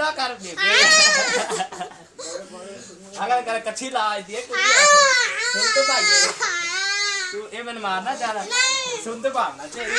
कितना कर अगर कर कच्ची ला आई दिए सुन तो भाई। तू ए मन मारना जा रहा सुन तो मारना चाहिए।